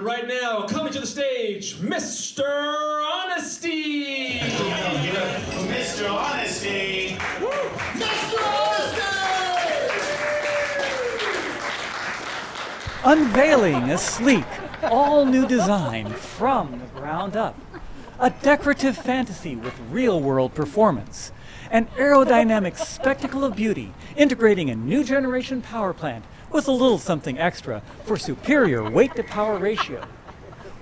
But right now, coming to the stage, Mr. Honesty! Mr. Honesty! Unveiling a sleek, all new design from the ground up. A decorative fantasy with real world performance. An aerodynamic spectacle of beauty, integrating a new generation power plant with a little something extra for superior weight to power ratio.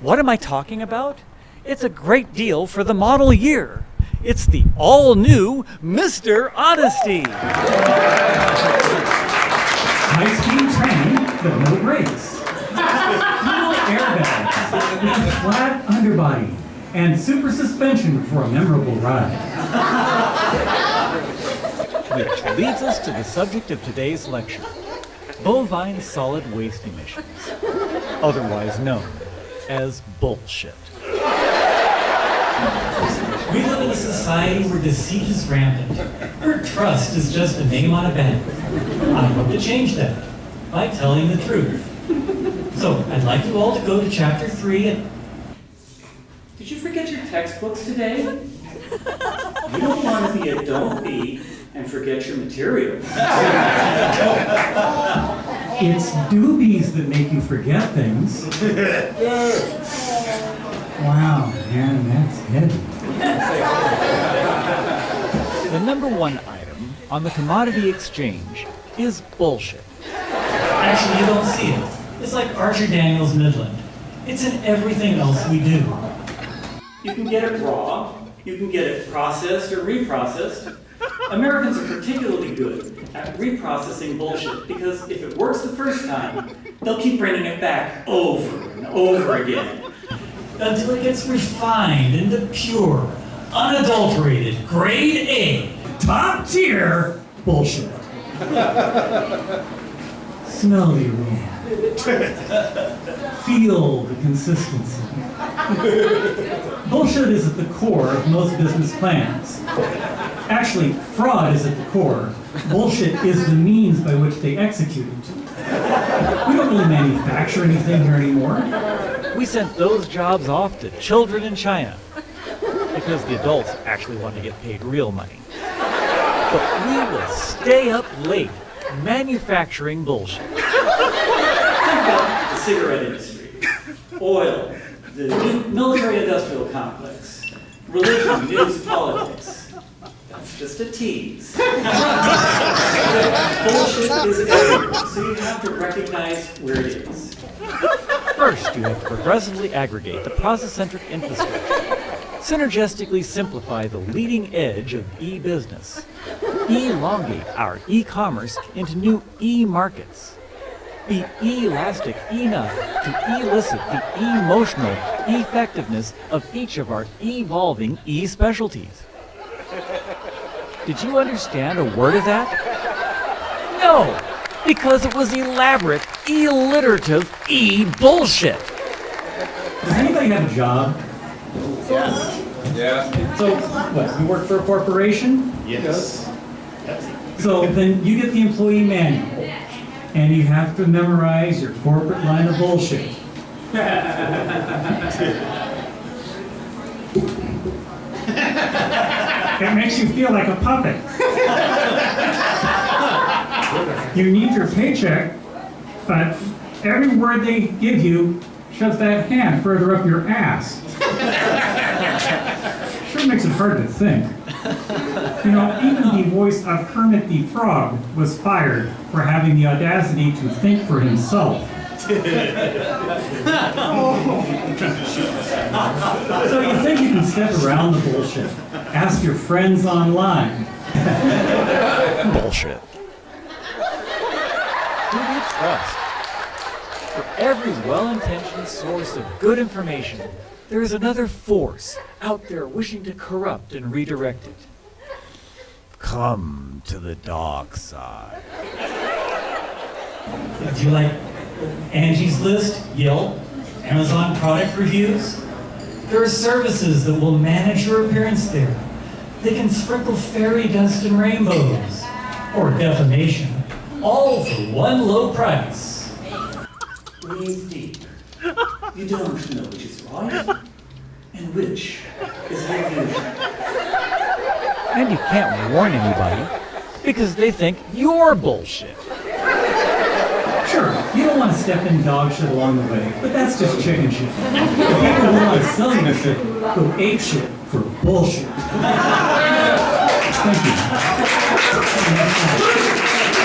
What am I talking about? It's a great deal for the model year. It's the all new Mr. Honesty. High speed training, but no brakes. Dual airbags with a flat underbody and super suspension for a memorable ride. Which leads us to the subject of today's lecture bovine solid waste emissions, otherwise known as bullshit. We live in a society where deceit is rampant, where trust is just a name on a banner. I hope to change that by telling the truth. So I'd like you all to go to chapter three and. Did you forget your textbooks today? You don't want to be a don't be and forget your material. It's doobies that make you forget things. Wow, man, that's heavy. The number one item on the commodity exchange is bullshit. Actually, you don't see it. It's like Archer Daniels Midland. It's in everything else we do. You can get it raw, you can get it processed or reprocessed. Americans are particularly good at reprocessing bullshit because if it works the first time, they'll keep bringing it back over and over again until it gets refined into pure, unadulterated, grade A, top tier bullshit. Smell the aroma. Feel the consistency. Bullshit is at the core of most business plans. Actually, fraud is at the core. Bullshit is the means by which they execute it. We don't really manufacture anything here anymore. We sent those jobs off to children in China because the adults actually want to get paid real money. But we will stay up late manufacturing bullshit. Think about the cigarette industry, oil, the military-industrial complex, religion, news, politics. That's just a tease. Bullshit is everywhere, so you have to recognize where it is. First, you have to progressively aggregate the process-centric infrastructure, synergistically simplify the leading edge of e-business, elongate our e-commerce into new e-markets, be elastic enough to elicit the emotional effectiveness of each of our evolving e-specialties. Did you understand a word of that? No, because it was elaborate, alliterative e-bullshit. Does anybody have a job? Yeah. So, what, you work for a corporation? Yes. So then you get the employee manual, and you have to memorize your corporate line of bullshit. It makes you feel like a puppet. You need your paycheck, but every word they give you shoves that hand further up your ass. Sure makes it hard to think. You know, even the voice of Kermit the Frog was fired for having the audacity to think for himself. So you think you can step around the bullshit? Ask your friends online. Bullshit. Who do you trust? For every well-intentioned source of good information, there is another force out there wishing to corrupt and redirect it. Come to the dark side. Do you like Angie's List, Yelp, Amazon product reviews? There are services that will manage your appearance there. They can sprinkle fairy dust and rainbows, or defamation, all for one low price. Breathe deep. You don't know which is right and which is an illusion. And you can't warn anybody because they think you're bullshit. Sure, you don't want to step in dog shit along the way, but that's just chicken shit. People who want to sell you shit go ape shit for bullshit. Thank you.